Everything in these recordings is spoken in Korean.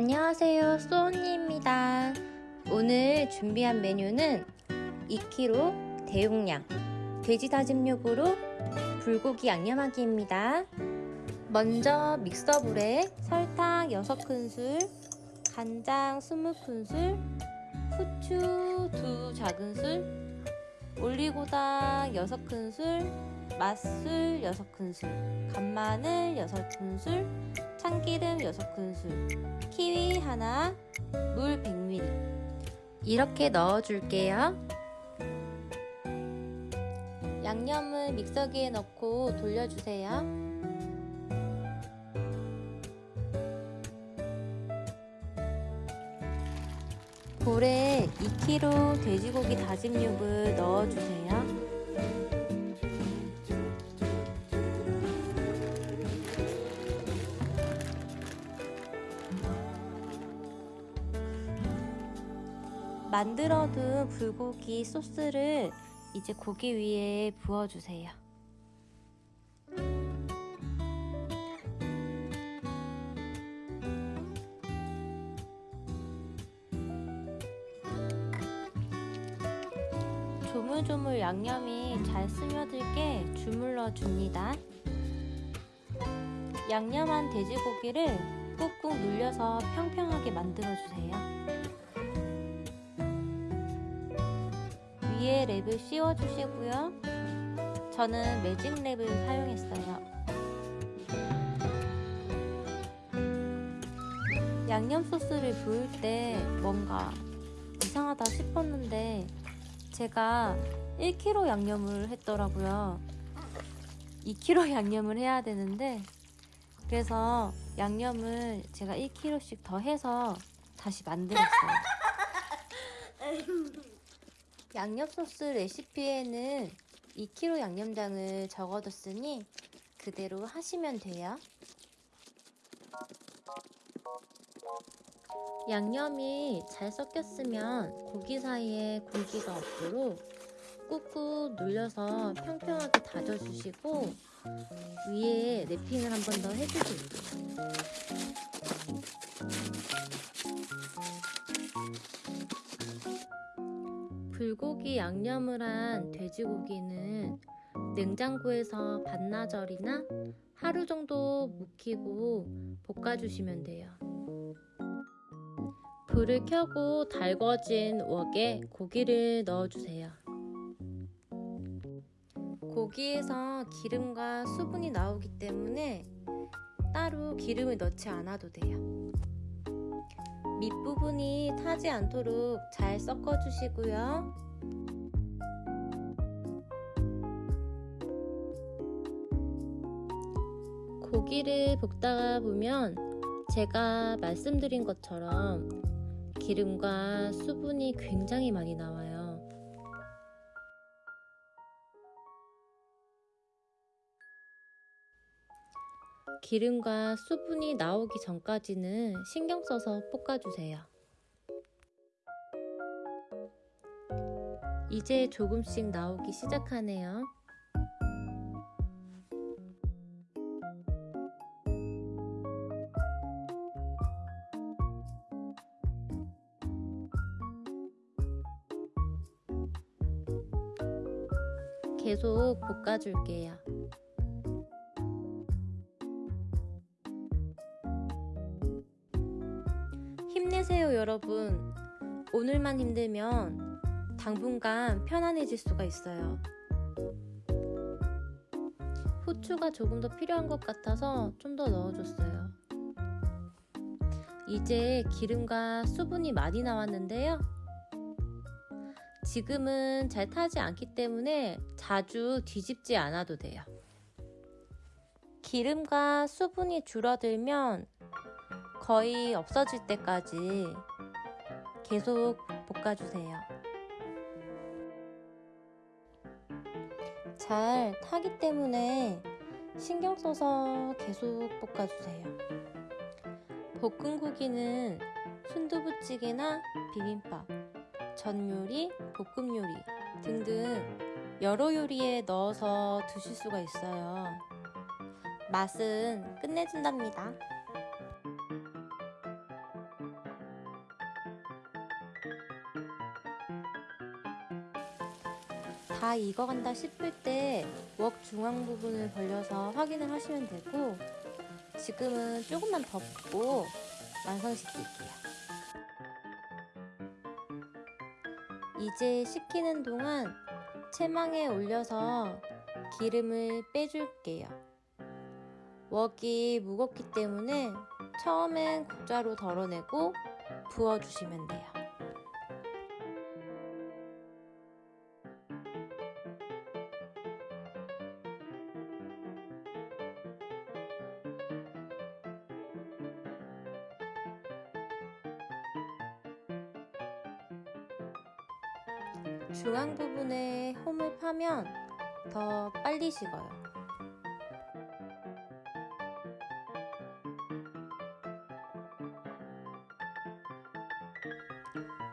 안녕하세요 소언니입니다. 오늘 준비한 메뉴는 2kg 대용량 돼지 다짐육으로 불고기 양념하기입니다. 먼저 믹서볼에 설탕 6큰술 간장 20큰술 후추 2 작은술 올리고당 6큰술 맛술 6큰술 간마늘 6큰술 참기름 6큰술 키위 하나 물 100ml 이렇게 넣어줄게요. 양념을 믹서기에 넣고 돌려주세요. 볼에 2kg 돼지고기 다짐육을 넣어주세요 만들어둔 불고기 소스를 이제 고기 위에 부어주세요. 조물조물 양념이 잘 스며들게 주물러 줍니다. 양념한 돼지고기를 꾹꾹 눌려서 평평하게 만들어주세요. 위에 랩을 씌워주시고요. 저는 매직 랩을 사용했어요. 양념 소스를 부을 때 뭔가 이상하다 싶었는데 제가 1kg 양념을 했더라고요. 2kg 양념을 해야 되는데 그래서 양념을 제가 1kg씩 더 해서 다시 만들었어요. 양념 소스 레시피에는 2kg 양념장을 적어뒀으니 그대로 하시면 돼요. 양념이 잘 섞였으면 고기 사이에 공기가 없도록 꾹꾹 눌려서 평평하게 다져주시고 위에 랩핑을 한 번 더 해주세요. 불고기 양념을 한 돼지고기는 냉장고에서 반나절이나 하루 정도 묵히고 볶아주시면 돼요. 불을 켜고 달궈진 웍에 고기를 넣어주세요. 고기에서 기름과 수분이 나오기 때문에 따로 기름을 넣지 않아도 돼요. 밑부분이 타지 않도록 잘 섞어주시고요. 고기를 볶다가 보면 제가 말씀드린 것처럼 기름과 수분이 굉장히 많이 나와요. 기름과 수분이 나오기 전까지는 신경 써서 볶아주세요. 이제 조금씩 나오기 시작하네요. 계속 볶아줄게요. 여러분 오늘만 힘들면 당분간 편안해질 수가 있어요. 후추가 조금 더 필요한 것 같아서 좀 더 넣어줬어요. 이제 기름과 수분이 많이 나왔는데요. 지금은 잘 타지 않기 때문에 자주 뒤집지 않아도 돼요. 기름과 수분이 줄어들면 거의 없어질 때까지 계속 볶아주세요. 잘 타기 때문에 신경 써서 계속 볶아주세요. 볶은 고기는 순두부찌개나 비빔밥, 전 요리, 볶음 요리 등등 여러 요리에 넣어서 드실 수가 있어요. 맛은 끝내준답니다. 다 익어간다 싶을 때 웍 중앙 부분을 벌려서 확인을 하시면 되고 지금은 조금만 더 붓고 완성시킬게요. 이제 식히는 동안 채망에 올려서 기름을 빼줄게요. 웍이 무겁기 때문에 처음엔 국자로 덜어내고 부어주시면 돼요. 중앙 부분에 홈을 파면 더 빨리 식어요.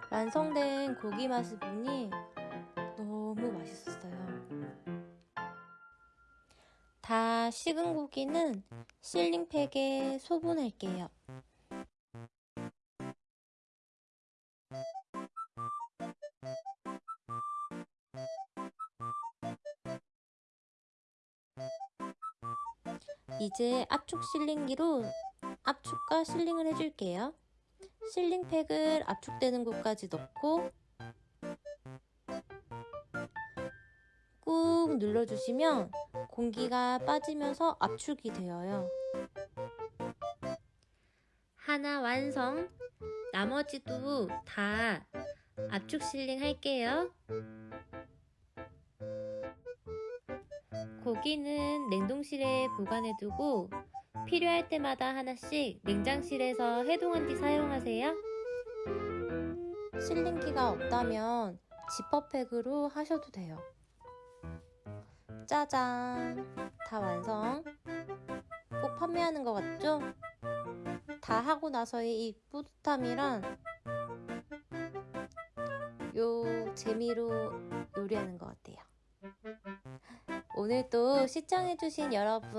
완성된 고기 맛을 보니 너무 맛있었어요. 다 식은 고기는 실링팩에 소분할게요. 이제 압축 실링기로 압축과 실링을 해줄게요. 실링팩을 압축되는 곳까지 넣고 꾹 눌러주시면 공기가 빠지면서 압축이 되어요. 하나 완성! 나머지도 다 압축 실링 할게요. 고기는 냉동실에 보관해두고 필요할 때마다 하나씩 냉장실에서 해동한 뒤 사용하세요. 실링기가 없다면 지퍼팩으로 하셔도 돼요. 짜잔! 다 완성! 꼭 판매하는 것 같죠? 다 하고 나서의 이 뿌듯함이란 요 재미로 요리하는 것 같아요. 오늘도 시청해주신 여러분